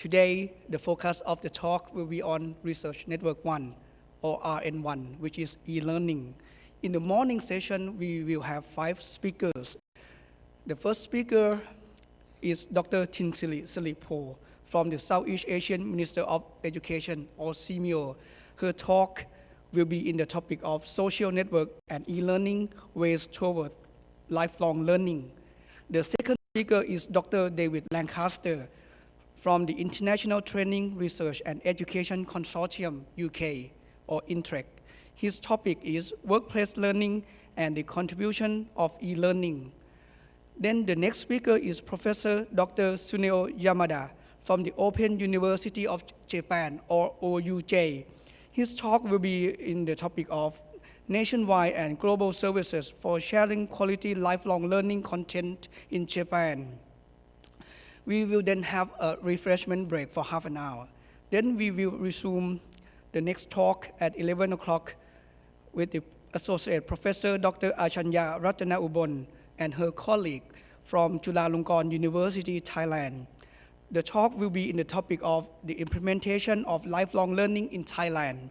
Today, the focus of the talk will be on Research Network 1, or RN1, which is e-learning. In the morning session, we will have five speakers. The first speaker is Dr. Tinsili Silipo from the Southeast Asian Minister of Education, or SEAMEO. Her talk will be in the topic of social network and e-learning ways toward lifelong learning. The second speaker is Dr. David Lancaster from the International Training Research and Education Consortium, UK, or INTREC. His topic is workplace learning and the contribution of e-learning. Then the next speaker is Professor Dr. Tsuneo Yamada from the Open University of Japan, or OUJ. His talk will be in the topic of nationwide and global services for sharing quality lifelong learning content in Japan. We will then have a refreshment break for half an hour. Then we will resume the next talk at 11 o'clock with the Associate Professor Dr. Achanya Ratana Ubon and her colleague from Chulalongkorn University, Thailand. The talk will be in the topic of the implementation of lifelong learning in Thailand.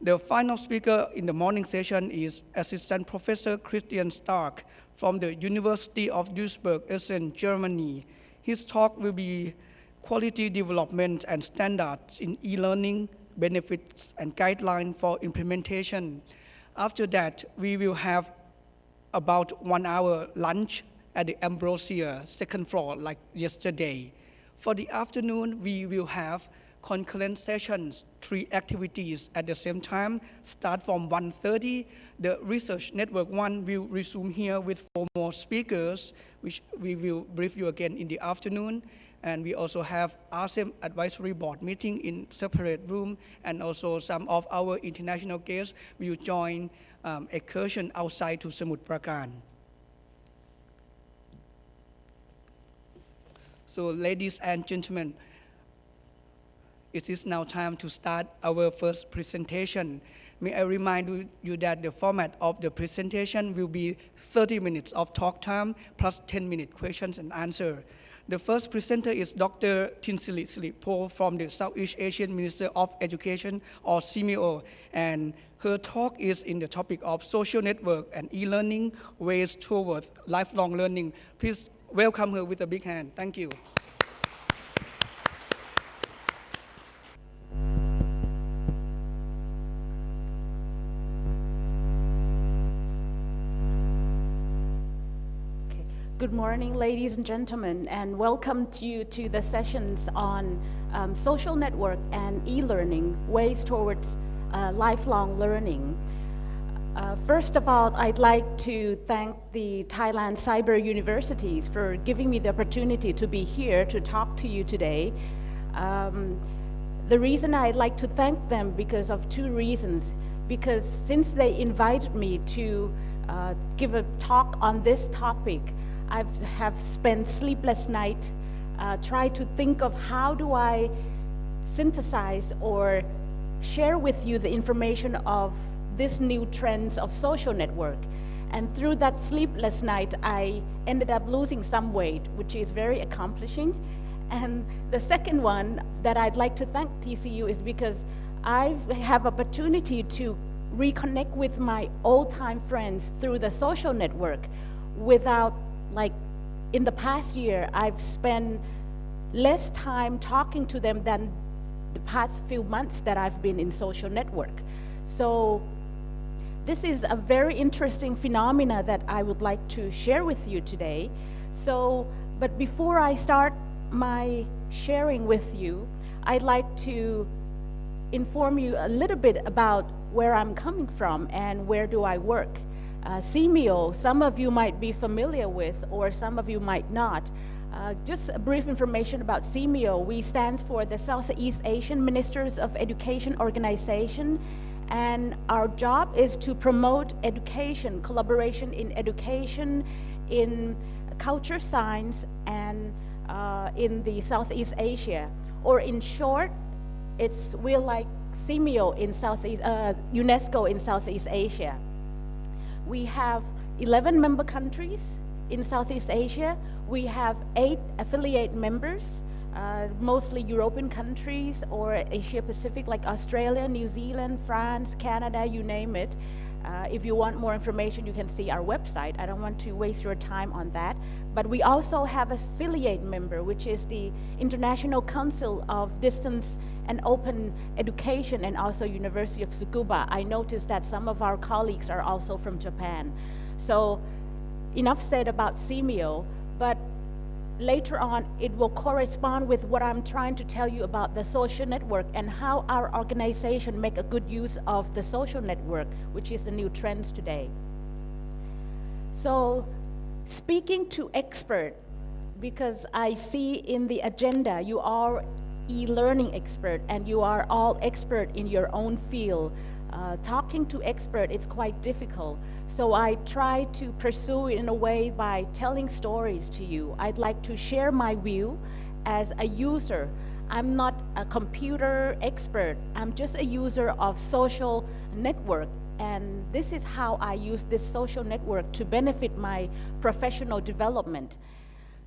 The final speaker in the morning session is Assistant Professor Christian Stark from the University of Duisburg, Essen, Germany. His talk will be quality development and standards in e-learning, benefits and guidelines for implementation. After that, we will have about one hour lunch at the Ambrosia second floor like yesterday. For the afternoon, we will have concurrent sessions, three activities at the same time, start from 1.30. The Research Network 1 will resume here with four more speakers, which we will brief you again in the afternoon. And we also have ASEM Advisory Board meeting in separate room, and also some of our international guests will join um, excursion outside to Samut Prakan. So ladies and gentlemen, it is now time to start our first presentation. May I remind you that the format of the presentation will be 30 minutes of talk time plus 10 minute questions and answer. The first presenter is Dr. Tinsili Silipo from the Southeast Asian Minister of Education or SEAMEO and her talk is in the topic of social network and e-learning ways towards lifelong learning. Please welcome her with a big hand. Thank you. Good morning, ladies and gentlemen, and welcome to you to the sessions on um, social network and e-learning, ways towards uh, lifelong learning. Uh, first of all, I'd like to thank the Thailand Cyber Universities for giving me the opportunity to be here to talk to you today. Um, the reason I'd like to thank them because of two reasons. Because since they invited me to uh, give a talk on this topic, I have spent sleepless night uh, trying to think of how do I synthesize or share with you the information of this new trends of social network. And through that sleepless night, I ended up losing some weight, which is very accomplishing. And the second one that I'd like to thank TCU is because I have opportunity to reconnect with my old-time friends through the social network without like in the past year, I've spent less time talking to them than the past few months that I've been in social network. So this is a very interesting phenomena that I would like to share with you today. So, but before I start my sharing with you, I'd like to inform you a little bit about where I'm coming from and where do I work. Uh, some of you might be familiar with, or some of you might not. Uh, just a brief information about SEAMEO. We stand for the Southeast Asian Ministers of Education Organization, and our job is to promote education, collaboration in education, in culture science, and uh, in the Southeast Asia. Or in short, it's we're like SEAMEO in Southeast, uh, UNESCO in Southeast Asia. We have 11 member countries in Southeast Asia. We have eight affiliate members, uh, mostly European countries or Asia Pacific like Australia, New Zealand, France, Canada, you name it. Uh, if you want more information, you can see our website. I don't want to waste your time on that. But we also have affiliate member, which is the International Council of Distance and Open Education and also University of Tsukuba. I noticed that some of our colleagues are also from Japan. So enough said about SEAMEO, but later on it will correspond with what I'm trying to tell you about the social network and how our organization make a good use of the social network, which is the new trends today. So speaking to expert, because I see in the agenda you are e-learning expert and you are all expert in your own field. Uh, talking to expert is quite difficult. So I try to pursue it in a way by telling stories to you. I'd like to share my view as a user. I'm not a computer expert. I'm just a user of social network. And this is how I use this social network to benefit my professional development.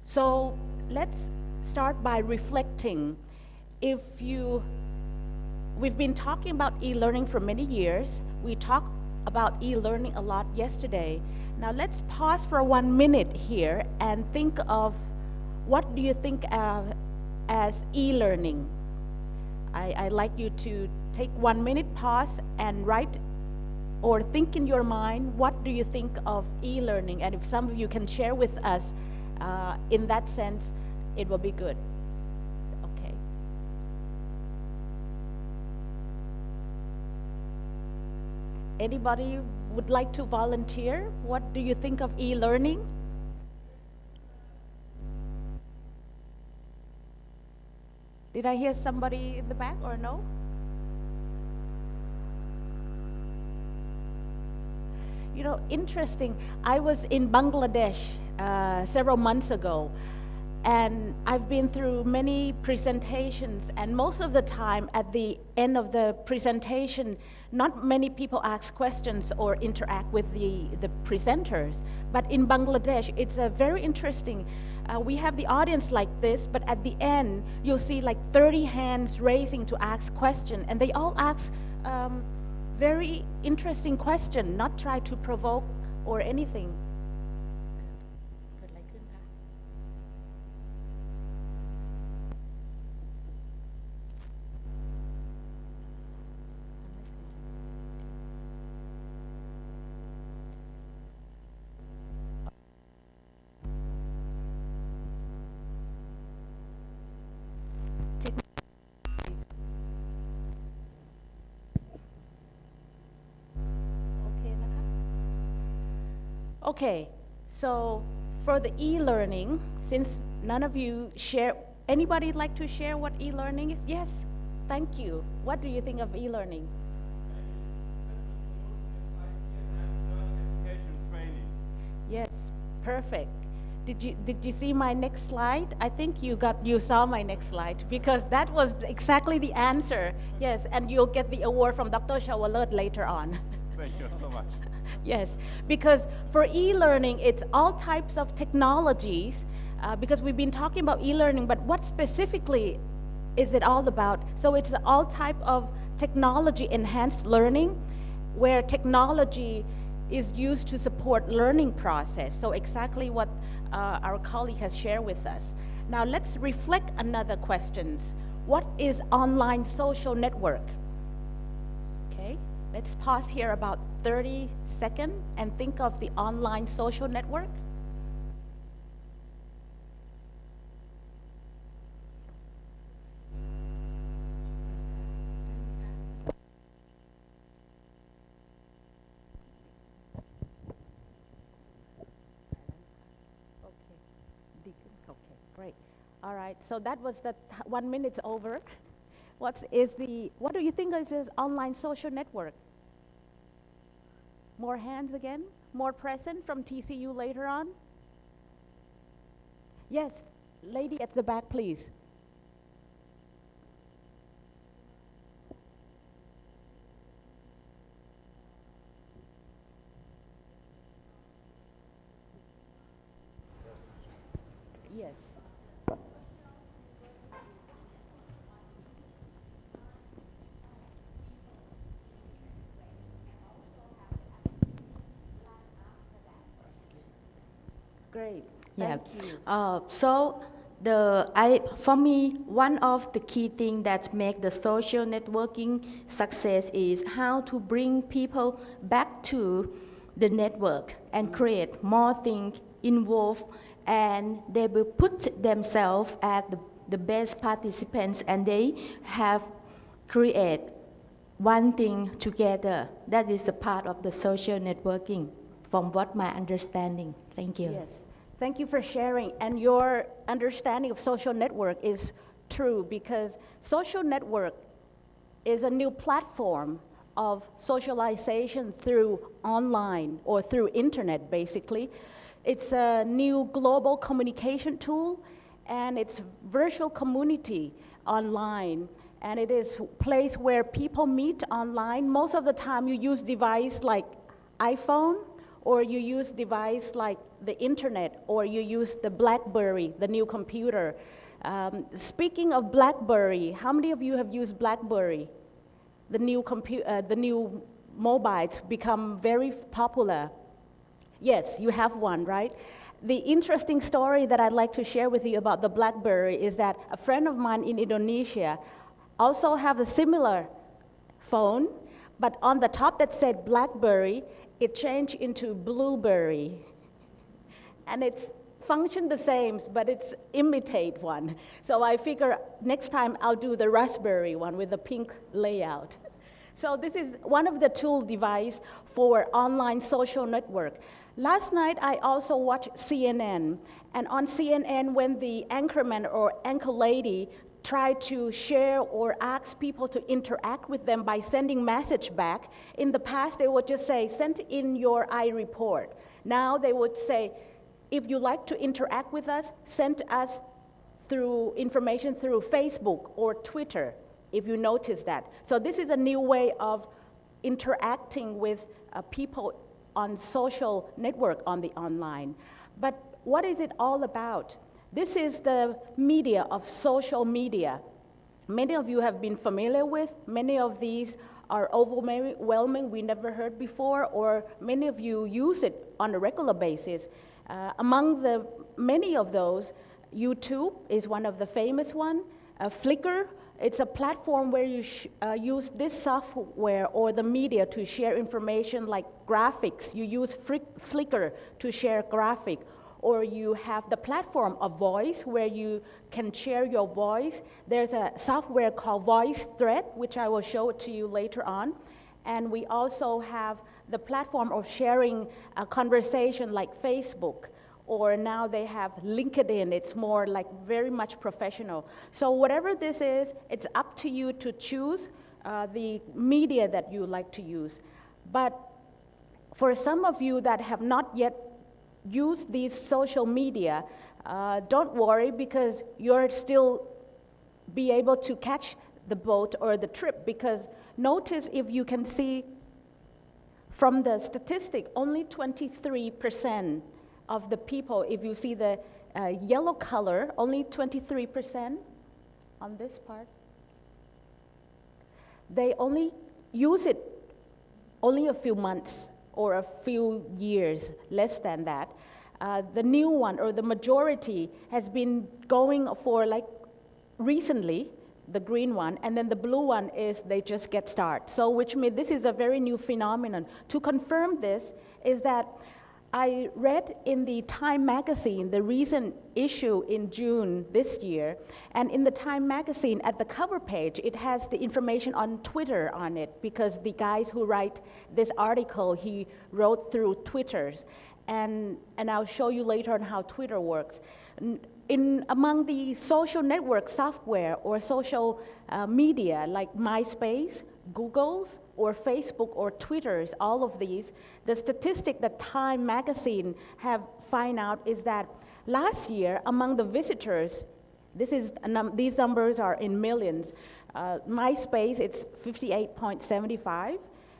So let's start by reflecting. If you, we've been talking about e-learning for many years. We talked about e-learning a lot yesterday. Now let's pause for one minute here and think of what do you think of as e-learning? I, would like you to take one minute pause and write or think in your mind, what do you think of e-learning? And if some of you can share with us uh, in that sense, it will be good. Okay. Anybody would like to volunteer? What do you think of e-learning? Did I hear somebody in the back or no? You know, interesting. I was in Bangladesh uh, several months ago, and I've been through many presentations, and most of the time at the end of the presentation, not many people ask questions or interact with the, the presenters. But in Bangladesh, it's a very interesting. Uh, we have the audience like this, but at the end, you'll see like 30 hands raising to ask question, and they all ask um, very interesting question, not try to provoke or anything. Okay, so for the e-learning, since none of you share, anybody like to share what e-learning is? Yes, thank you. What do you think of e-learning? Yes, perfect. Did you, did you see my next slide? I think you got you saw my next slide because that was exactly the answer. Yes, and you'll get the award from Dr. Shawalat later on. Thank you so much. Yes, because for e-learning, it's all types of technologies, uh, because we've been talking about e-learning, but what specifically is it all about? So it's all type of technology enhanced learning, where technology is used to support learning process. So exactly what uh, our colleague has shared with us. Now let's reflect another questions. What is online social network? Okay, let's pause here about 30 seconds and think of the online social network? Okay. Okay, great. All right, so that was the one minute over. What is the, what do you think is this online social network? More hands again? More present from TCU later on? Yes, lady at the back, please. Yes. Great. Yeah. Thank you. Uh, so the I for me one of the key things that make the social networking success is how to bring people back to the network and create more things involved and they will put themselves as the, the best participants and they have create one thing together that is a part of the social networking from what my understanding thank you Yes. Thank you for sharing. And your understanding of social network is true because social network is a new platform of socialization through online or through internet basically. It's a new global communication tool and it's virtual community online and it is place where people meet online. Most of the time you use device like iPhone or you use device like the internet, or you use the BlackBerry, the new computer. Um, speaking of BlackBerry, how many of you have used BlackBerry? The new, compu- uh, the new mobiles become very popular. Yes, you have one, right? The interesting story that I'd like to share with you about the BlackBerry is that a friend of mine in Indonesia also have a similar phone, but on the top that said BlackBerry, it changed into blueberry. And it's functioned the same, but it's imitate one. So I figure next time I'll do the raspberry one with the pink layout. So this is one of the tool device for online social network. Last night I also watched CNN, and on CNN when the anchorman or anchor lady try to share or ask people to interact with them by sending message back. In the past, they would just say, send in your iReport. Now they would say, if you like to interact with us, send us through information through Facebook or Twitter, if you notice that. So this is a new way of interacting with uh, people on social network on the online. But what is it all about? This is the media of social media. Many of you have been familiar with. Many of these are overwhelming, we never heard before, or many of you use it on a regular basis. Uh, among the many of those, YouTube is one of the famous one. Uh, Flickr, it's a platform where you uh, use this software or the media to share information like graphics. You use Flickr to share graphic or you have the platform of voice where you can share your voice. There's a software called VoiceThread, which I will show to you later on. And we also have the platform of sharing a conversation like Facebook, or now they have LinkedIn. It's more like very much professional. So whatever this is, it's up to you to choose uh, the media that you like to use. But for some of you that have not yet use these social media, uh, don't worry because you're still be able to catch the boat or the trip because notice if you can see from the statistic, only 23% of the people, if you see the uh, yellow color, only 23% on this part, they only use it only a few months or a few years, less than that. Uh, the new one or the majority has been going for like recently, the green one, and then the blue one is they just get started. So which means this is a very new phenomenon. To confirm this is that I read in the Time magazine, the recent issue in June this year, and in the Time magazine, at the cover page, it has the information on Twitter on it, because the guys who write this article, he wrote through Twitter. And, and I'll show you later on how Twitter works. In, among the social network software or social uh, media like MySpace, Google's, or Facebook or Twitter's, all of these, the statistic that Time magazine have find out is that last year among the visitors, this is, num these numbers are in millions, uh, MySpace, it's 58.75,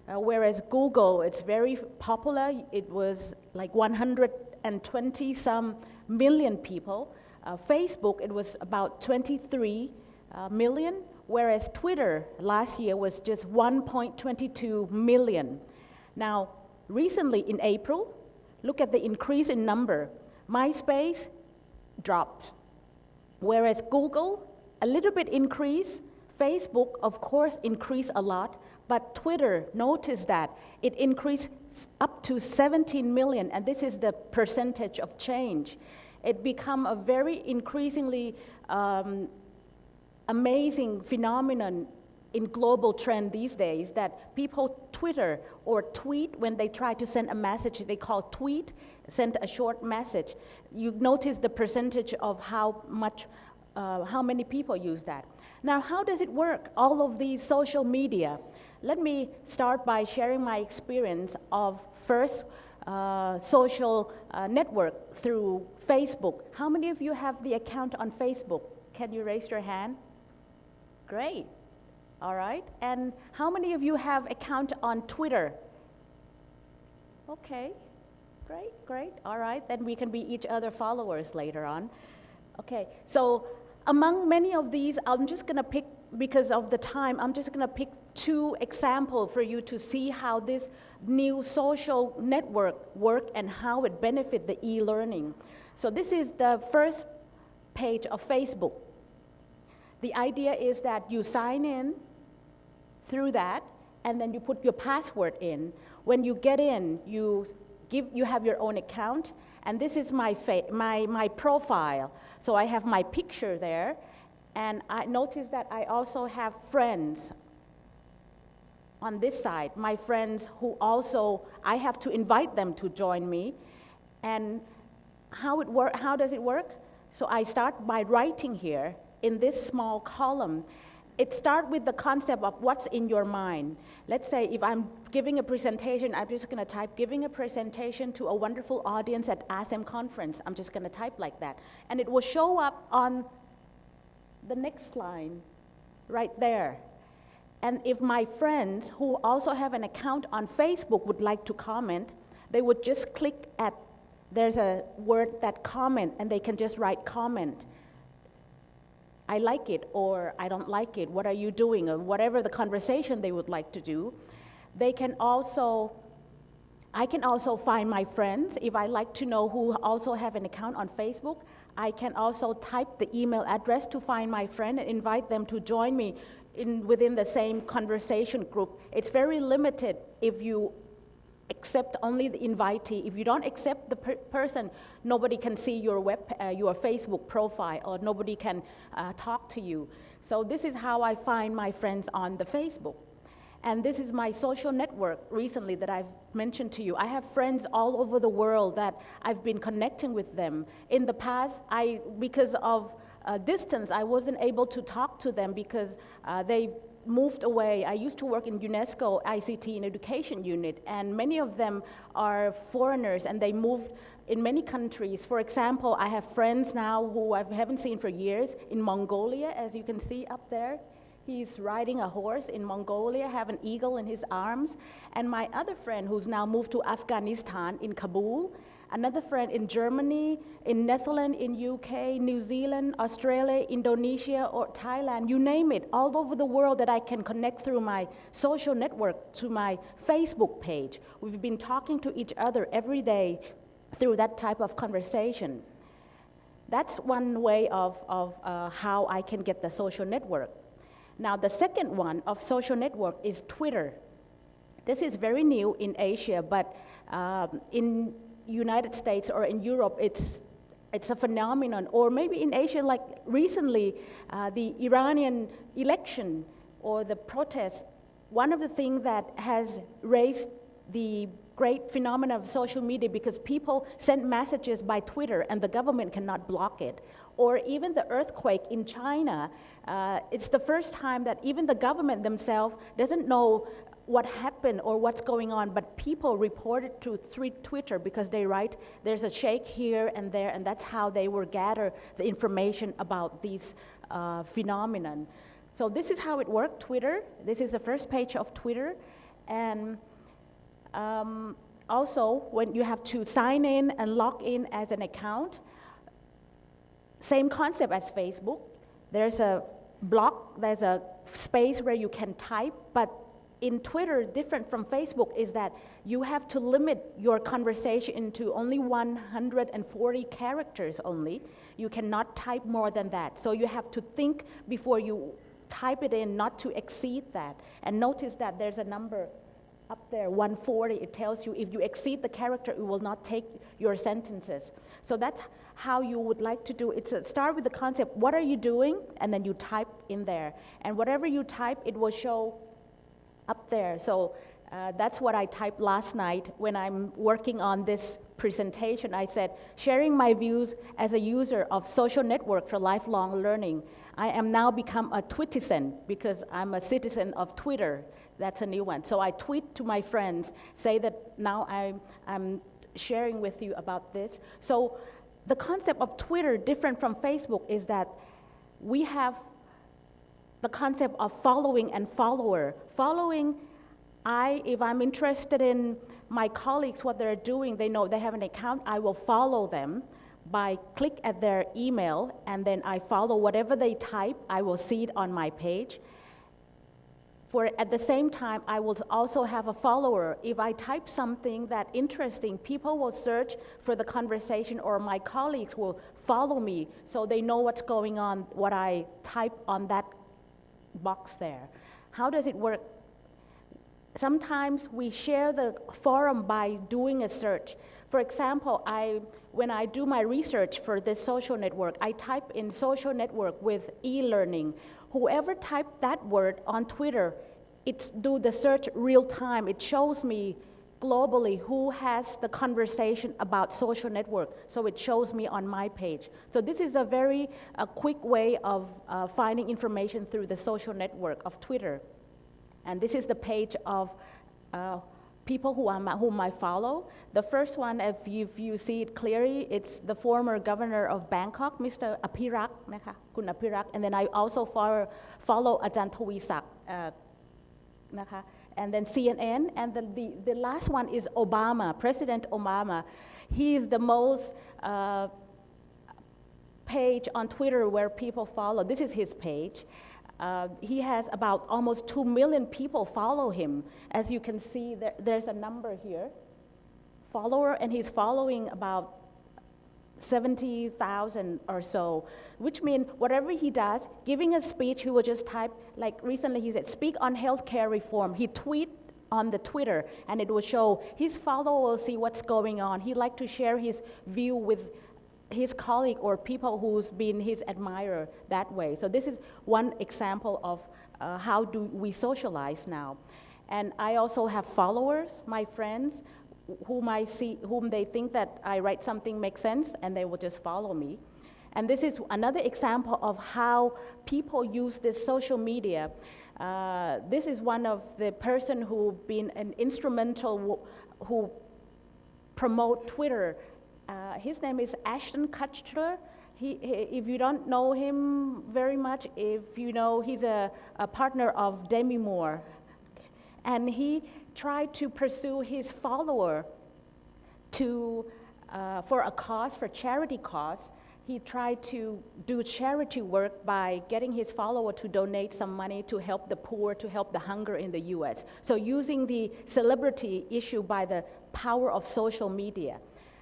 uh, whereas Google, it's very popular. It was like 120 some million people. Uh, Facebook, it was about 23 uh, million whereas Twitter last year was just 1.22 million. Now, recently in April, look at the increase in number. MySpace dropped. Whereas Google, a little bit increase, Facebook, of course, increased a lot, but Twitter, notice that it increased up to 17 million, and this is the percentage of change. It become a very increasingly um, amazing phenomenon in global trend these days that people Twitter or tweet when they try to send a message, they call tweet, send a short message. You notice the percentage of how much, uh, how many people use that. Now, how does it work? All of these social media. Let me start by sharing my experience of first uh, social uh, network through Facebook. How many of you have the account on Facebook? Can you raise your hand? Great. All right. And how many of you have account on Twitter? Okay. Great, great. All right. Then we can be each other followers later on. Okay. So among many of these, I'm just going to pick because of the time, I'm just going to pick two examples for you to see how this new social network work and how it benefit the e-learning. So this is the first page of Facebook. The idea is that you sign in through that, and then you put your password in. When you get in, you, give, you have your own account, and this is my, my, my profile. So I have my picture there, and I notice that I also have friends on this side, my friends who also, I have to invite them to join me. And how, it work, how does it work? So I start by writing here in this small column it starts with the concept of what's in your mind. Let's say if I'm giving a presentation, I'm just going to type giving a presentation to a wonderful audience at ASEM conference. I'm just going to type like that. And it will show up on the next line right there. And if my friends who also have an account on Facebook would like to comment, they would just click at, there's a word that comment, and they can just write comment. I like it or I don't like it, what are you doing, or whatever the conversation they would like to do. They can also, I can also find my friends. If I like to know who also have an account on Facebook, I can also type the email address to find my friend and invite them to join me in, within the same conversation group. It's very limited if you accept only the invitee. If you don't accept the per person, nobody can see your, web, uh, your Facebook profile or nobody can uh, talk to you. So this is how I find my friends on the Facebook. And this is my social network recently that I've mentioned to you. I have friends all over the world that I've been connecting with them. In the past, I, because of uh, distance, I wasn't able to talk to them because uh, they moved away. I used to work in UNESCO ICT and Education Unit, and many of them are foreigners, and they moved in many countries. For example, I have friends now who I haven't seen for years in Mongolia, as you can see up there. He's riding a horse in Mongolia, have an eagle in his arms. And my other friend who's now moved to Afghanistan in Kabul, another friend in Germany, in Netherlands, in UK, New Zealand, Australia, Indonesia, or Thailand, you name it, all over the world that I can connect through my social network to my Facebook page. We've been talking to each other every day through that type of conversation. That's one way of, of uh, how I can get the social network. Now, the second one of social network is Twitter. This is very new in Asia, but um, in United States or in Europe, it's, it's a phenomenon. Or maybe in Asia, like recently, uh, the Iranian election or the protest, one of the things that has raised the great phenomenon of social media because people send messages by Twitter and the government cannot block it. Or even the earthquake in China, uh, it's the first time that even the government themselves doesn't know what happened or what's going on, but people report it to Twitter because they write, there's a shake here and there, and that's how they will gather the information about these uh, phenomenon. So this is how it worked, Twitter. This is the first page of Twitter. And um, also, when you have to sign in and log in as an account, same concept as Facebook. There's a block, there's a space where you can type, but in Twitter, different from Facebook, is that you have to limit your conversation to only 140 characters only. You cannot type more than that. So you have to think before you type it in, not to exceed that. And notice that there's a number up there, 140. It tells you if you exceed the character, it will not take your sentences. So that's how you would like to do it. So start with the concept, what are you doing? And then you type in there. And whatever you type, it will show up there. So uh, that's what I typed last night when I'm working on this presentation. I said, sharing my views as a user of social network for lifelong learning. I am now become a Twitizen because I'm a citizen of Twitter. That's a new one. So I tweet to my friends, say that now I'm, I'm sharing with you about this. So the concept of Twitter, different from Facebook, is that we have the concept of following and follower. Following, I, if I'm interested in my colleagues, what they're doing, they know they have an account, I will follow them by click at their email and then I follow whatever they type, I will see it on my page. For at the same time, I will also have a follower. If I type something that interesting, people will search for the conversation or my colleagues will follow me so they know what's going on, what I type on that box there. How does it work? Sometimes we share the forum by doing a search. For example, I, when I do my research for this social network, I type in social network with e-learning whoever typed that word on Twitter, it's do the search real time. It shows me globally who has the conversation about social network. So it shows me on my page. So this is a very a quick way of uh, finding information through the social network of Twitter. And this is the page of uh, people who I'm, whom I follow. The first one, if you, if you see it clearly, it's the former governor of Bangkok, Mr. Apirak,นะคะคุณ Apirak. And then I also follow, follow อาจารย์ทวีศักดิ์นะคะ and then CNN, and then the, the last one is Obama, President Obama. He is the most uh, page on Twitter where people follow. This is his page. Uh, he has about almost 2 million people follow him. As you can see, there, there's a number here, follower, and he's following about 70,000 or so, which means whatever he does, giving a speech, he will just type, like recently he said, speak on healthcare reform. He tweet on the Twitter, and it will show his follower will see what's going on. He like to share his view with his colleague or people who's been his admirer that way. So this is one example of uh, how do we socialize now. And I also have followers, my friends, whom I see, whom they think that I write something makes sense, and they will just follow me. And this is another example of how people use this social media. Uh, this is one of the person who been an instrumental who promote Twitter uh, his name is Ashton Kutcher. He, he, if you don't know him very much, if you know, he's a, a partner of Demi Moore. And he tried to pursue his follower to, uh, for a cause, for charity cause. He tried to do charity work by getting his follower to donate some money to help the poor, to help the hunger in the US. So using the celebrity issue by the power of social media.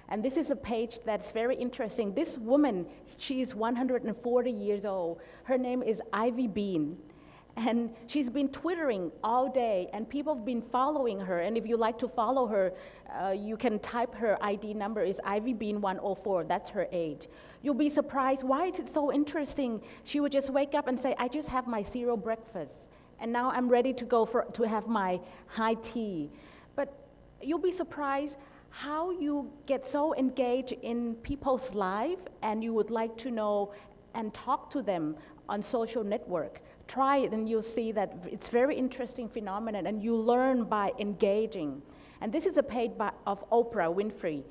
And this is a page that's very interesting. This woman, she's 140 years old. Her name is Ivy Bean. And she's been twittering all day, and people have been following her. And if you like to follow her, uh, you can type her ID number is Ivy Bean 104. That's her age. You'll be surprised. Why is it so interesting? She would just wake up and say, "I just have my cereal breakfast, and now I'm ready to go for to have my high tea." But you'll be surprised how you get so engaged in people's life and you would like to know and talk to them on social network. Try it and you'll see that it's very interesting phenomenon and you learn by engaging. And this is a page by, of Oprah Winfrey.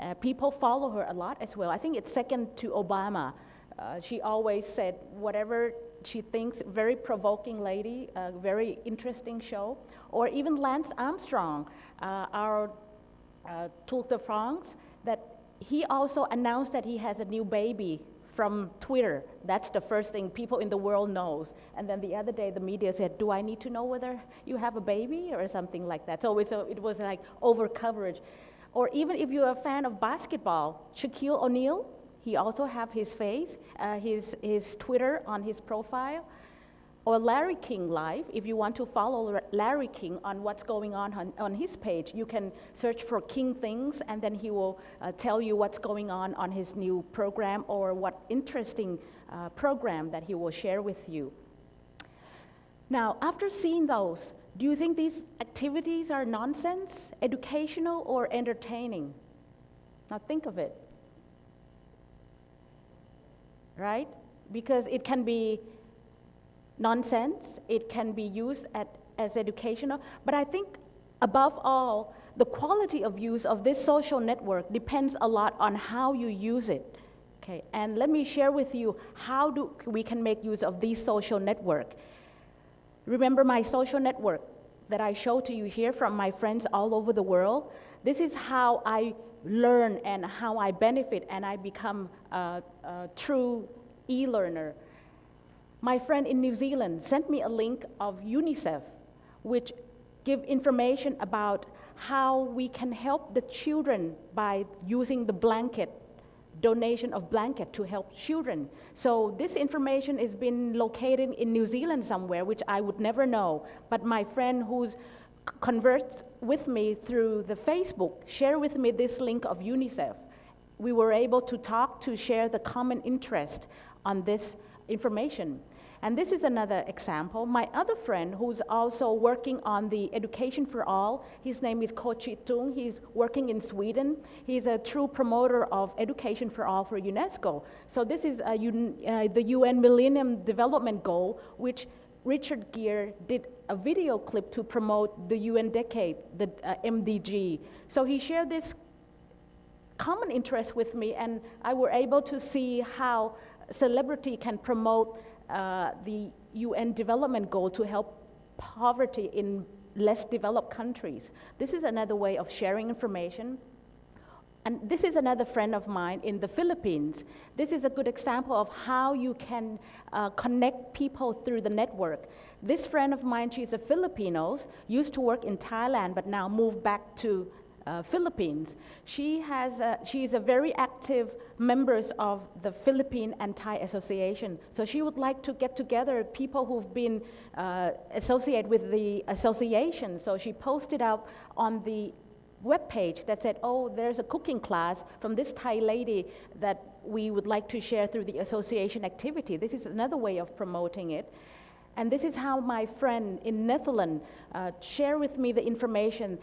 Uh, people follow her a lot as well. I think it's second to Obama. Uh, she always said whatever she thinks, very provoking lady, a very interesting show. Or even Lance Armstrong, uh, our uh, Tour de France that he also announced that he has a new baby from Twitter. That's the first thing people in the world knows. And then the other day, the media said, "Do I need to know whether you have a baby or something like that?" So, so it was like over coverage. Or even if you're a fan of basketball, Shaquille O'Neal, he also have his face, uh, his his Twitter on his profile or Larry King Live. If you want to follow Larry King on what's going on on, on his page, you can search for King Things and then he will uh, tell you what's going on on his new program or what interesting uh, program that he will share with you. Now, after seeing those, do you think these activities are nonsense, educational, or entertaining? Now think of it. Right? Because it can be nonsense. It can be used at, as educational. But I think above all, the quality of use of this social network depends a lot on how you use it. Okay, and let me share with you how do we can make use of this social network. Remember my social network that I show to you here from my friends all over the world? This is how I learn and how I benefit and I become a, a true e-learner my friend in New Zealand sent me a link of UNICEF, which give information about how we can help the children by using the blanket, donation of blanket to help children. So this information has been located in New Zealand somewhere, which I would never know. But my friend who's conversed with me through the Facebook shared with me this link of UNICEF. We were able to talk to share the common interest on this information. And this is another example. My other friend who's also working on the Education for All, his name is Ko Chi-tung. He's working in Sweden. He's a true promoter of Education for All for UNESCO. So this is a, uh, the UN Millennium Development Goal, which Richard Gere did a video clip to promote the UN Decade, the uh, MDG. So he shared this common interest with me, and I were able to see how celebrity can promote uh, the UN development goal to help poverty in less developed countries. This is another way of sharing information. And this is another friend of mine in the Philippines. This is a good example of how you can uh, connect people through the network. This friend of mine, she's a Filipino, used to work in Thailand, but now moved back to uh, Philippines. She, has a, she is a very active member of the Philippine Anti Association. So she would like to get together people who've been uh, associated with the association. So she posted up on the web page that said, oh, there's a cooking class from this Thai lady that we would like to share through the association activity. This is another way of promoting it. And this is how my friend in Netherlands uh, shared with me the information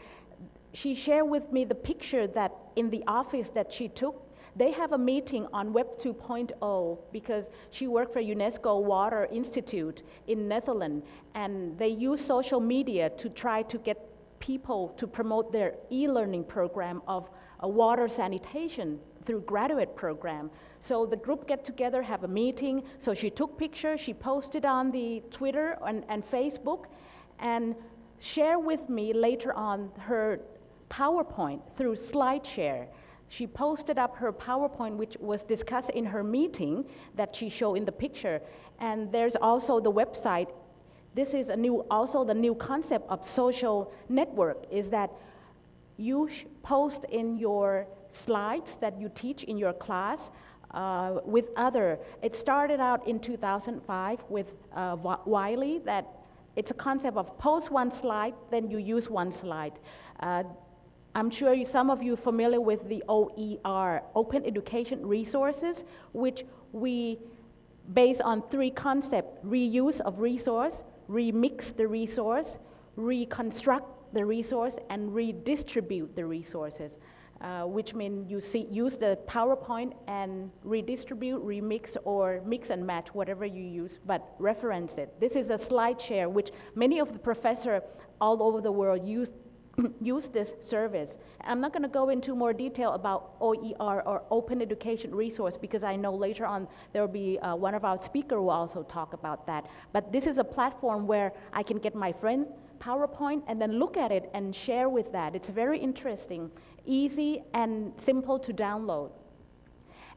she shared with me the picture that in the office that she took they have a meeting on Web 2.0 because she worked for UNESCO Water Institute in Netherlands, and they use social media to try to get people to promote their e-learning program of water sanitation through graduate program. So the group get together, have a meeting. So she took pictures, she posted on the Twitter and, and Facebook, and share with me later on her PowerPoint through SlideShare. She posted up her PowerPoint, which was discussed in her meeting that she showed in the picture. And there's also the website. This is a new, also the new concept of social network is that you post in your slides that you teach in your class uh, with other. It started out in 2005 with uh, Wiley that it's a concept of post one slide, then you use one slide. Uh, I'm sure you, some of you are familiar with the OER, Open Education Resources, which we base on three concepts, reuse of resource, remix the resource, reconstruct the resource, and redistribute the resources, uh, which means you see, use the PowerPoint and redistribute, remix, or mix and match, whatever you use, but reference it. This is a slide share, which many of the professors all over the world use use this service. I'm not going to go into more detail about OER or Open Education Resource because I know later on there will be uh, one of our speakers will also talk about that. But this is a platform where I can get my friends PowerPoint and then look at it and share with that. It's very interesting, easy and simple to download.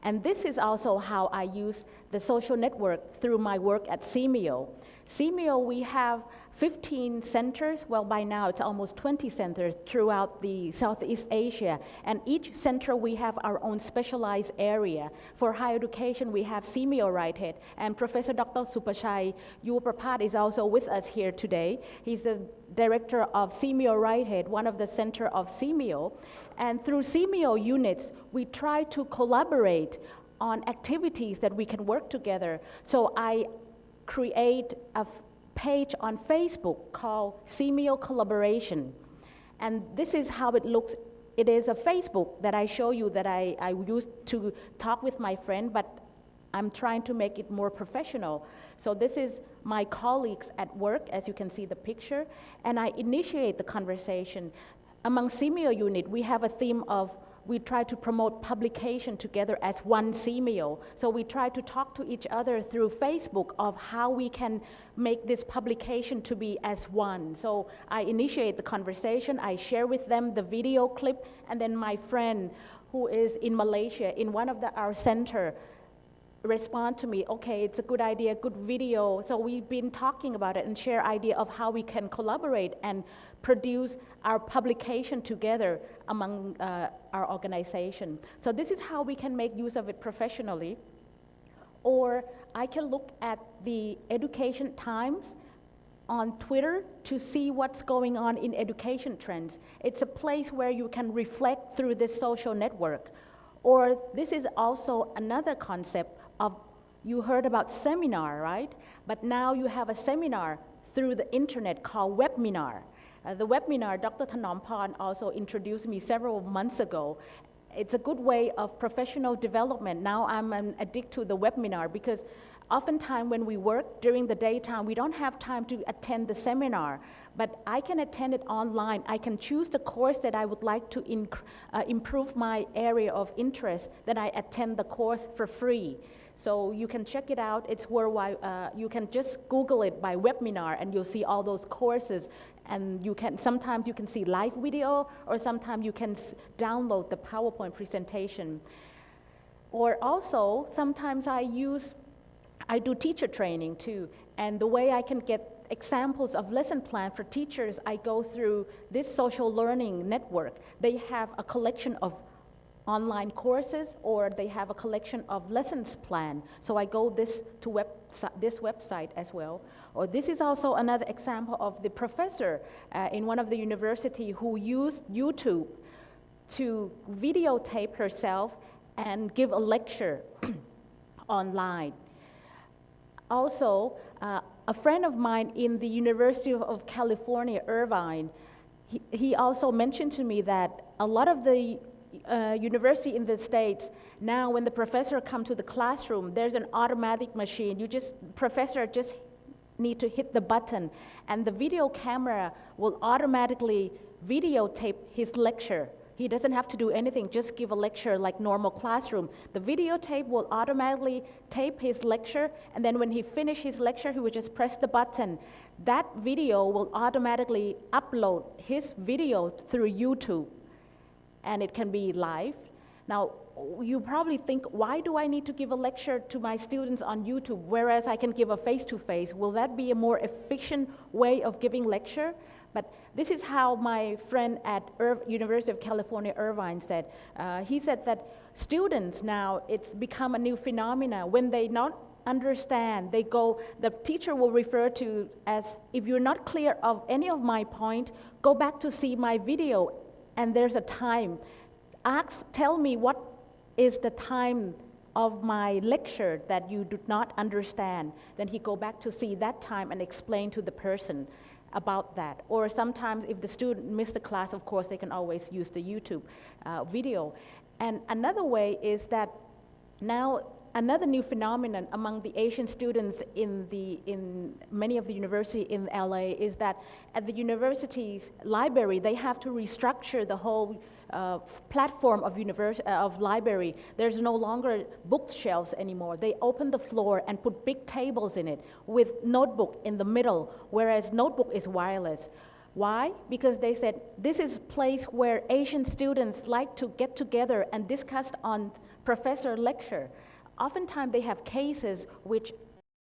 And this is also how I use the social network through my work at SEAMEO. SEAMEO, we have 15 centers, well by now it's almost 20 centers throughout the Southeast Asia. And each center we have our own specialized area. For higher education we have SEAMEO RIHED and Professor Dr. Supachai Yavaprabhas is also with us here today. He's the director of SEAMEO RIHED, one of the center of SEAMEO. And through SEAMEO units, we try to collaborate on activities that we can work together. So I create a page on Facebook called SEAMEO Collaboration. And this is how it looks. It is a Facebook that I show you that I, I used to talk with my friend, but I'm trying to make it more professional. So this is my colleagues at work, as you can see the picture, and I initiate the conversation. Among SEAMEO unit, we have a theme of we try to promote publication together as one SEAMEO. So we try to talk to each other through Facebook of how we can make this publication to be as one. So I initiate the conversation, I share with them the video clip, and then my friend who is in Malaysia in one of the, our center respond to me, okay, it's a good idea, good video. So we've been talking about it and share idea of how we can collaborate and produce our publication together among uh, our organization. So this is how we can make use of it professionally. Or I can look at the Education Times on Twitter to see what's going on in education trends. It's a place where you can reflect through this social network. Or this is also another concept of, you heard about seminar, right? But now you have a seminar through the internet called webinar. Uh, the webinar, Dr. Thanompan also introduced me several months ago. It's a good way of professional development. Now I'm an addict to the webinar because oftentimes when we work during the daytime, we don't have time to attend the seminar, but I can attend it online. I can choose the course that I would like to uh, improve my area of interest, then I attend the course for free. So you can check it out. It's worldwide. Uh, you can just Google it by webinar, and you'll see all those courses and you can sometimes you can see live video or sometimes you can download the PowerPoint presentation. Or also, sometimes I use, I do teacher training too, and the way I can get examples of lesson plan for teachers, I go through this social learning network. They have a collection of online courses or they have a collection of lessons plan. So I go this to web, this website as well. Or this is also another example of the professor uh, in one of the university who used YouTube to videotape herself and give a lecture online. Also, uh, a friend of mine in the University of, of California, Irvine, he, he, also mentioned to me that a lot of the uh, university in the States, now when the professor come to the classroom, there's an automatic machine. You just, professor just need to hit the button, and the video camera will automatically videotape his lecture. He doesn't have to do anything, just give a lecture like normal classroom. The videotape will automatically tape his lecture, and then when he finishes his lecture, he will just press the button. That video will automatically upload his video through YouTube, and it can be live. Now, you probably think, why do I need to give a lecture to my students on YouTube, whereas I can give a face-to-face? -face? Will that be a more efficient way of giving lecture? But this is how my friend at Ir University of California, Irvine said. Uh, he said that students now, it's become a new phenomena. When they not understand, they go, the teacher will refer to as, if you're not clear of any of my point, go back to see my video, and there's a time. Ask, tell me what is the time of my lecture that you do not understand, then he go back to see that time and explain to the person about that. Or sometimes if the student missed the class, of course, they can always use the YouTube uh, video. And another way is that now another new phenomenon among the Asian students in, the, in many of the university in LA is that at the university's library, they have to restructure the whole uh, platform of, uh, of library, there's no longer bookshelves anymore. They open the floor and put big tables in it with notebook in the middle, whereas notebook is wireless. Why? Because they said this is a place where Asian students like to get together and discuss on professor lecture, oftentimes they have cases which